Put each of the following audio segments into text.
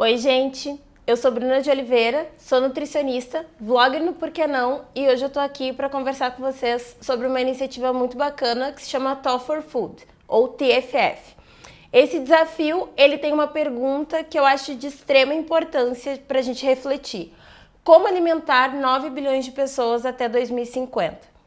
Oi, gente! Eu sou Bruna de Oliveira, sou nutricionista, vlogger no Porquê Não e hoje eu tô aqui para conversar com vocês sobre uma iniciativa muito bacana que se chama Talk for Food, ou TFF. Esse desafio, ele tem uma pergunta que eu acho de extrema importância para a gente refletir. Como alimentar 9 bilhões de pessoas até 2050?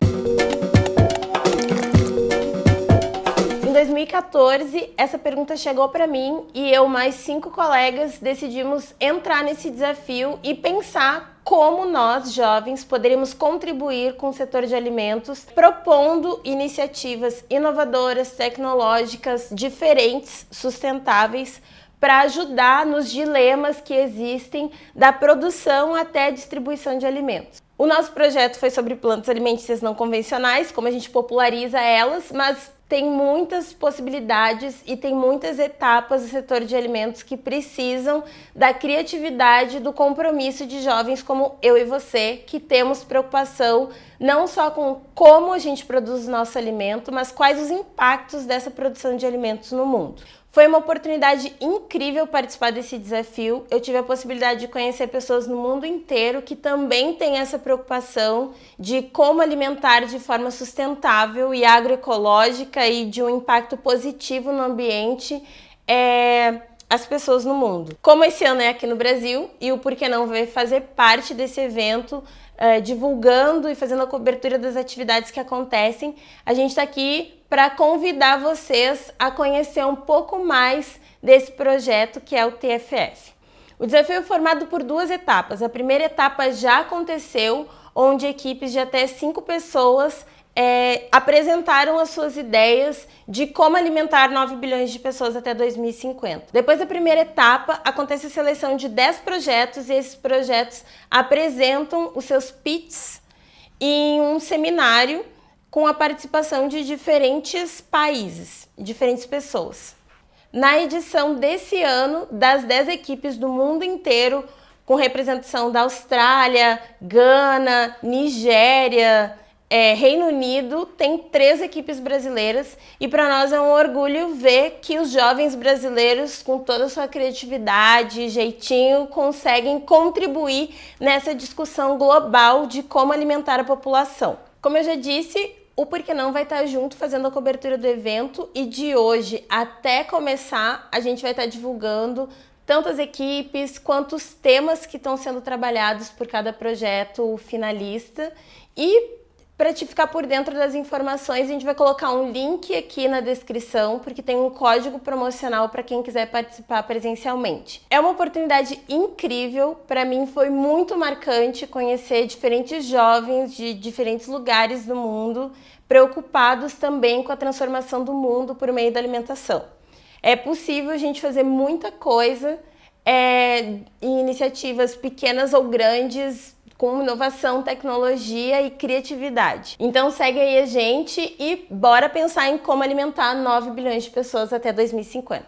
2014, essa pergunta chegou para mim e eu mais cinco colegas decidimos entrar nesse desafio e pensar como nós, jovens, poderíamos contribuir com o setor de alimentos, propondo iniciativas inovadoras, tecnológicas, diferentes, sustentáveis, para ajudar nos dilemas que existem da produção até a distribuição de alimentos. O nosso projeto foi sobre plantas alimentícias não convencionais, como a gente populariza elas, mas tem muitas possibilidades e tem muitas etapas do setor de alimentos que precisam da criatividade, do compromisso de jovens como eu e você, que temos preocupação não só com como a gente produz o nosso alimento, mas quais os impactos dessa produção de alimentos no mundo. Foi uma oportunidade incrível participar desse desafio. Eu tive a possibilidade de conhecer pessoas no mundo inteiro que também têm essa preocupação de como alimentar de forma sustentável e agroecológica e de um impacto positivo no ambiente é, as pessoas no mundo. Como esse ano é aqui no Brasil e o Porquê Não vai fazer parte desse evento, é, divulgando e fazendo a cobertura das atividades que acontecem, a gente está aqui para convidar vocês a conhecer um pouco mais desse projeto que é o TFF. O desafio é formado por duas etapas. A primeira etapa já aconteceu, onde equipes de até cinco pessoas é, apresentaram as suas ideias de como alimentar 9 bilhões de pessoas até 2050. Depois da primeira etapa, acontece a seleção de 10 projetos e esses projetos apresentam os seus pitches em um seminário com a participação de diferentes países, diferentes pessoas. Na edição desse ano, das 10 equipes do mundo inteiro, com representação da Austrália, Gana, Nigéria, é, Reino Unido, tem três equipes brasileiras e para nós é um orgulho ver que os jovens brasileiros, com toda a sua criatividade e jeitinho, conseguem contribuir nessa discussão global de como alimentar a população. Como eu já disse, o Porquê Não vai estar junto fazendo a cobertura do evento. E de hoje até começar a gente vai estar divulgando tanto as equipes quanto os temas que estão sendo trabalhados por cada projeto finalista. E para te ficar por dentro das informações, a gente vai colocar um link aqui na descrição, porque tem um código promocional para quem quiser participar presencialmente. É uma oportunidade incrível, para mim foi muito marcante conhecer diferentes jovens de diferentes lugares do mundo, preocupados também com a transformação do mundo por meio da alimentação. É possível a gente fazer muita coisa é, em iniciativas pequenas ou grandes, com inovação, tecnologia e criatividade. Então segue aí a gente e bora pensar em como alimentar 9 bilhões de pessoas até 2050.